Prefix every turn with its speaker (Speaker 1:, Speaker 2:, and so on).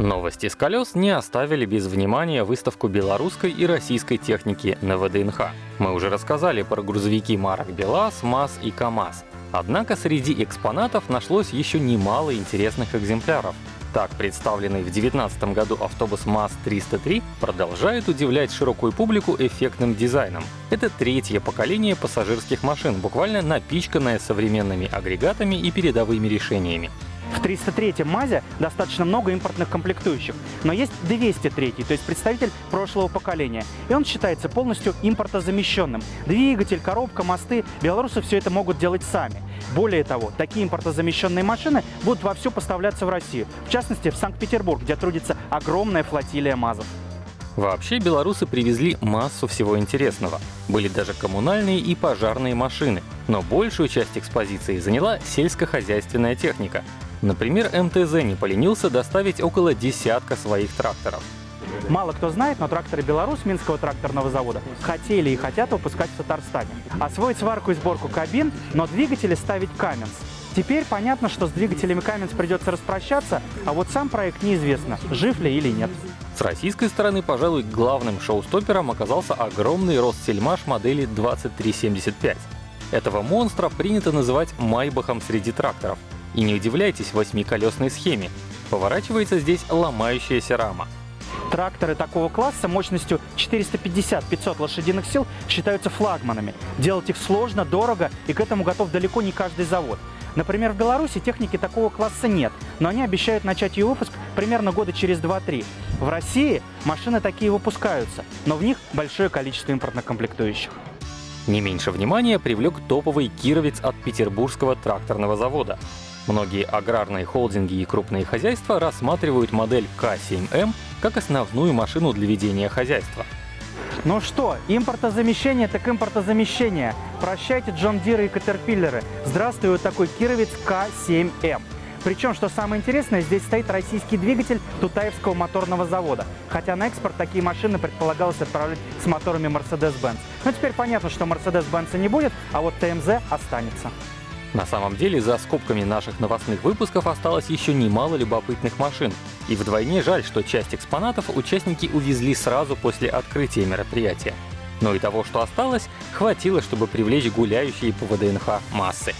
Speaker 1: Новости с колес не оставили без внимания выставку белорусской и российской техники на ВДНХ. Мы уже рассказали про грузовики марок БелАЗ, МАЗ и КАМАЗ. Однако среди экспонатов нашлось еще немало интересных экземпляров. Так, представленный в 2019 году автобус МАЗ-303 продолжает удивлять широкую публику эффектным дизайном. Это третье поколение пассажирских машин, буквально напичканное современными агрегатами и передовыми решениями.
Speaker 2: В 303-м МАЗе достаточно много импортных комплектующих, но есть 203 то есть представитель прошлого поколения. И он считается полностью импортозамещенным. Двигатель, коробка, мосты, белорусы все это могут делать сами. Более того, такие импортозамещенные машины будут вовсю поставляться в Россию, в частности в Санкт-Петербург, где трудится огромная флотилия МАЗов.
Speaker 1: Вообще белорусы привезли массу всего интересного. Были даже коммунальные и пожарные машины. Но большую часть экспозиции заняла сельскохозяйственная техника. Например, МТЗ не поленился доставить около десятка своих тракторов.
Speaker 2: Мало кто знает, но тракторы «Беларусь» Минского тракторного завода хотели и хотят выпускать в Татарстане. Освоить сварку и сборку кабин, но двигатели ставить Каменс. Теперь понятно, что с двигателями Каменс придется распрощаться, а вот сам проект неизвестно, жив ли или нет.
Speaker 1: С российской стороны, пожалуй, главным шоу-стоппером оказался огромный Ростсельмаш модели 2375. Этого монстра принято называть «майбахом» среди тракторов. И не удивляйтесь восьмиколесной схеме. Поворачивается здесь ломающаяся рама.
Speaker 2: Тракторы такого класса мощностью 450-500 лошадиных сил считаются флагманами. Делать их сложно, дорого, и к этому готов далеко не каждый завод. Например, в Беларуси техники такого класса нет, но они обещают начать ее выпуск примерно года через 2-3. В России машины такие выпускаются, но в них большое количество импортных комплектующих.
Speaker 1: Не меньше внимания привлек топовый кировец от Петербургского тракторного завода. Многие аграрные холдинги и крупные хозяйства рассматривают модель К7М как основную машину для ведения хозяйства.
Speaker 2: Ну что, импортозамещение так импортозамещение. Прощайте Джон Диры и Катерпиллеры. Здравствуй, вот такой кировец К7М. Причем, что самое интересное, здесь стоит российский двигатель Тутаевского моторного завода. Хотя на экспорт такие машины предполагалось отправлять с моторами Mercedes-Benz. Но теперь понятно, что Mercedes-Benz не будет, а вот ТМЗ останется.
Speaker 1: На самом деле, за скобками наших новостных выпусков осталось еще немало любопытных машин. И вдвойне жаль, что часть экспонатов участники увезли сразу после открытия мероприятия. Но и того, что осталось, хватило, чтобы привлечь гуляющие по ВДНХ массы.